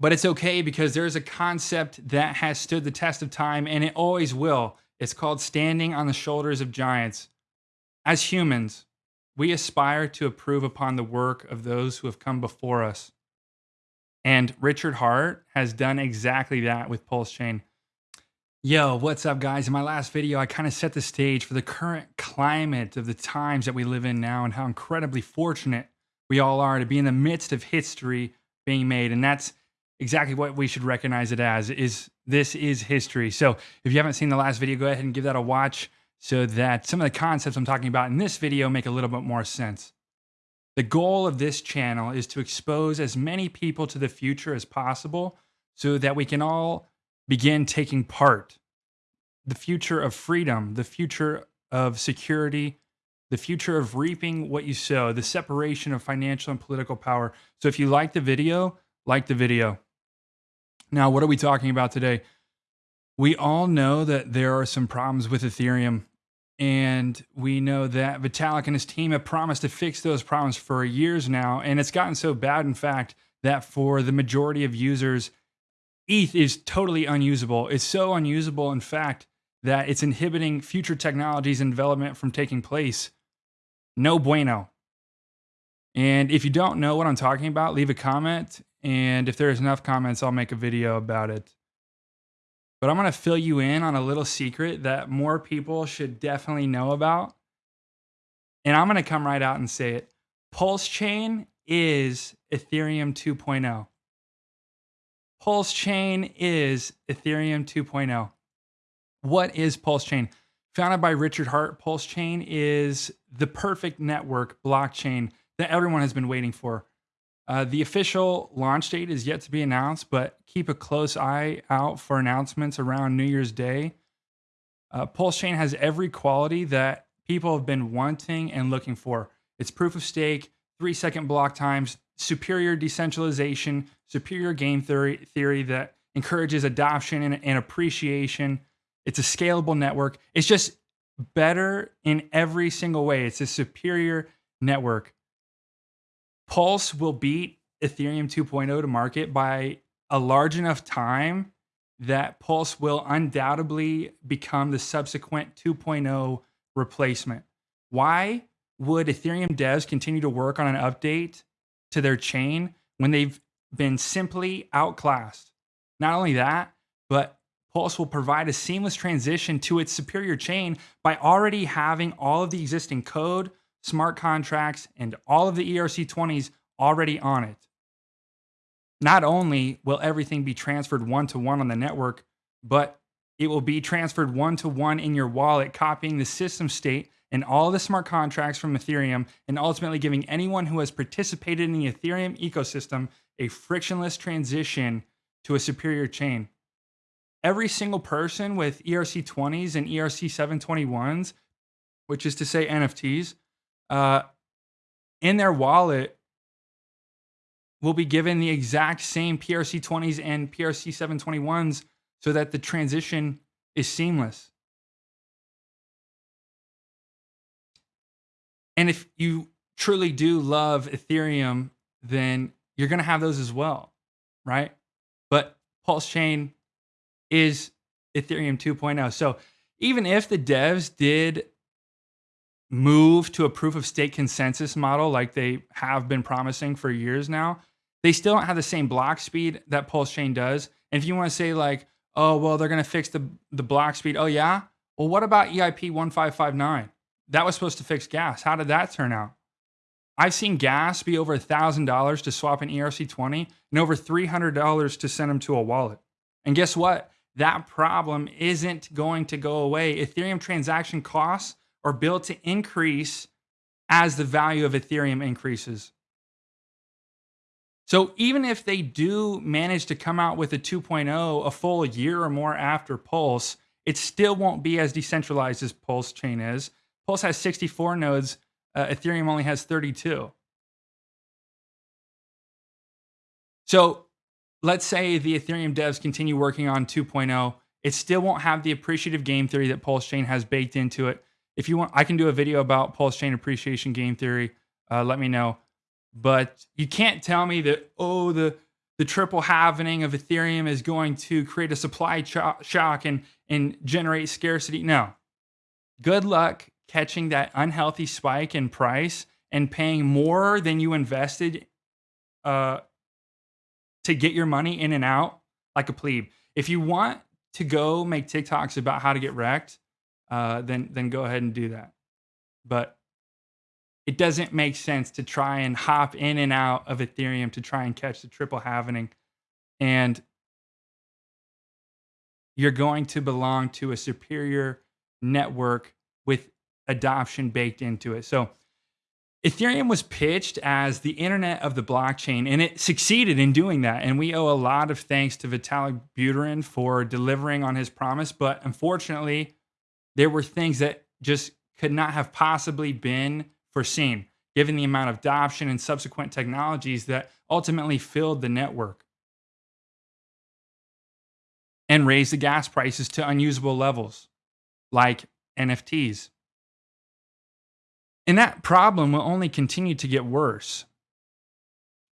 But it's okay because there's a concept that has stood the test of time and it always will. It's called standing on the shoulders of giants. As humans, we aspire to improve upon the work of those who have come before us. And Richard Heart has done exactly that with Pulse Chain. Yo, what's up, guys? In my last video, I kind of set the stage for the current climate of the times that we live in now and how incredibly fortunate we all are to be in the midst of history being made. And that's exactly what we should recognize it as is this is history. So if you haven't seen the last video, go ahead and give that a watch so that some of the concepts I'm talking about in this video make a little bit more sense. The goal of this channel is to expose as many people to the future as possible so that we can all begin taking part. The future of freedom, the future of security, the future of reaping what you sow, the separation of financial and political power. So if you like the video, like the video. Now, what are we talking about today? We all know that there are some problems with Ethereum. And we know that Vitalik and his team have promised to fix those problems for years now. And it's gotten so bad, in fact, that for the majority of users, ETH is totally unusable. It's so unusable, in fact, that it's inhibiting future technologies and development from taking place. No bueno. And if you don't know what I'm talking about, leave a comment. And if there's enough comments, I'll make a video about it. But I'm going to fill you in on a little secret that more people should definitely know about. And I'm going to come right out and say it. Pulse Chain is Ethereum 2.0. Pulse Chain is Ethereum 2.0. What is Pulse Chain? Founded by Richard Heart, Pulse Chain is the perfect network blockchain that everyone has been waiting for. Uh, the official launch date is yet to be announced, but keep a close eye out for announcements around New Year's Day. Uh, Pulse Chain has every quality that people have been wanting and looking for. It's proof of stake, three second block times, superior decentralization, superior game theory, theory that encourages adoption and, and appreciation. It's a scalable network. It's just better in every single way. It's a superior network. Pulse will beat Ethereum 2.0 to market by a large enough time that Pulse will undoubtedly become the subsequent 2.0 replacement. Why would Ethereum devs continue to work on an update to their chain when they've been simply outclassed? Not only that, but Pulse will provide a seamless transition to its superior chain by already having all of the existing code, smart contracts, and all of the ERC20s already on it. Not only will everything be transferred one to one on the network, but it will be transferred one to one in your wallet, copying the system state and all the smart contracts from Ethereum, and ultimately giving anyone who has participated in the Ethereum ecosystem a frictionless transition to a superior chain. Every single person with ERC20s and ERC721s, which is to say NFTs, uh, in their wallet will be given the exact same PRC20s and PRC721s so that the transition is seamless. And if you truly do love Ethereum, then you're going to have those as well, right? But Pulse Chain is Ethereum 2.0. So even if the devs did move to a proof of stake consensus model like they have been promising for years now, they still don't have the same block speed that Pulse Chain does. And if you want to say like, oh, well, they're going to fix the, the block speed. Oh, yeah? Well, what about EIP 1559? That was supposed to fix gas. How did that turn out? I've seen gas be over $1,000 to swap an ERC20 and over $300 to send them to a wallet. And guess what? That problem isn't going to go away. Ethereum transaction costs are built to increase as the value of Ethereum increases. So even if they do manage to come out with a 2.0 a full year or more after Pulse, it still won't be as decentralized as Pulse chain is. Pulse has 64 nodes, uh, Ethereum only has 32. So let's say the Ethereum devs continue working on 2.0, it still won't have the appreciative game theory that Pulse chain has baked into it. If you want, I can do a video about Pulse chain appreciation game theory. Uh, let me know. But you can't tell me that, oh, the, the triple halvening of Ethereum is going to create a supply shock and, and generate scarcity. No. Good luck catching that unhealthy spike in price and paying more than you invested uh, to get your money in and out like a plebe. If you want to go make TikToks about how to get wrecked, uh, then then go ahead and do that. But it doesn't make sense to try and hop in and out of Ethereum to try and catch the triple halvening. And you're going to belong to a superior network with adoption baked into it. So Ethereum was pitched as the internet of the blockchain, and it succeeded in doing that. And we owe a lot of thanks to Vitalik Buterin for delivering on his promise. But unfortunately, there were things that just could not have possibly been foreseen, given the amount of adoption and subsequent technologies that ultimately filled the network and raised the gas prices to unusable levels, like NFTs. And that problem will only continue to get worse.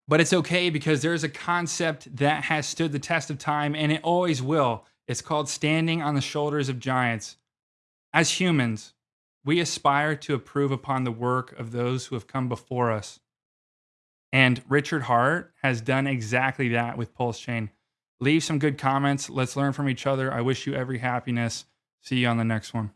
But it's okay because there's a concept that has stood the test of time and it always will. It's called standing on the shoulders of giants. As humans, we aspire to improve upon the work of those who have come before us. And Richard Heart has done exactly that with Pulse Chain. Leave some good comments. Let's learn from each other. I wish you every happiness. See you on the next one.